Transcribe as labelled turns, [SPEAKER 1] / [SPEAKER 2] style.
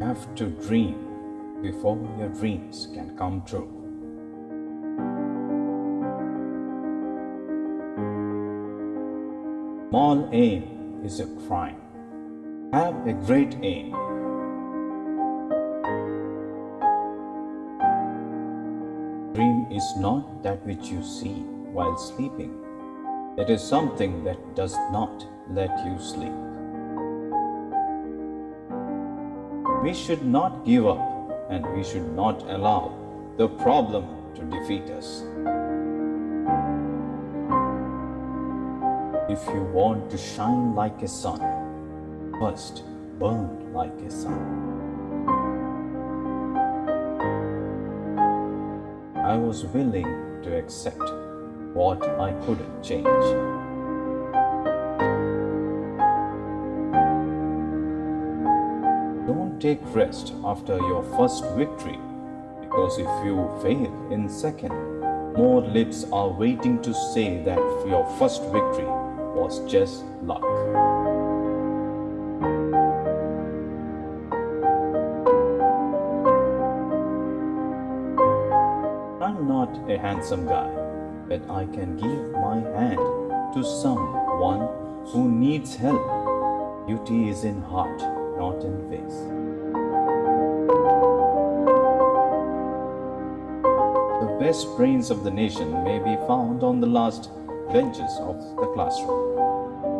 [SPEAKER 1] You have to dream before your dreams can come true. Small aim is a crime. Have a great aim. Dream is not that which you see while sleeping. It is something that does not let you sleep. We should not give up and we should not allow the problem to defeat us. If you want to shine like a sun, first burn like a sun. I was willing to accept what I couldn't change. Take rest after your first victory because if you fail in second, more lips are waiting to say that your first victory was just luck. I'm not a handsome guy, but I can give my hand to someone who needs help. Beauty is in heart, not in face. The best brains of the nation may be found on the last benches of the classroom.